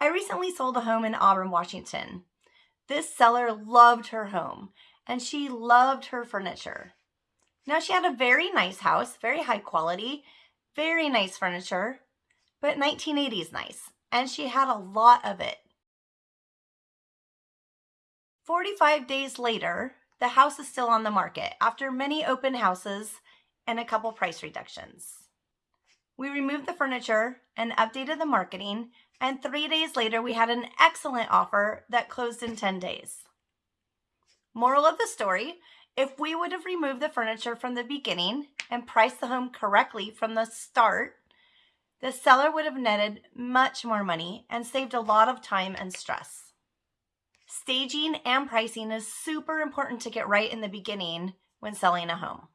I recently sold a home in Auburn, Washington. This seller loved her home and she loved her furniture. Now she had a very nice house, very high quality, very nice furniture, but 1980s nice, and she had a lot of it. 45 days later, the house is still on the market after many open houses and a couple price reductions. We removed the furniture and updated the marketing, and three days later, we had an excellent offer that closed in 10 days. Moral of the story if we would have removed the furniture from the beginning and priced the home correctly from the start, the seller would have netted much more money and saved a lot of time and stress. Staging and pricing is super important to get right in the beginning when selling a home.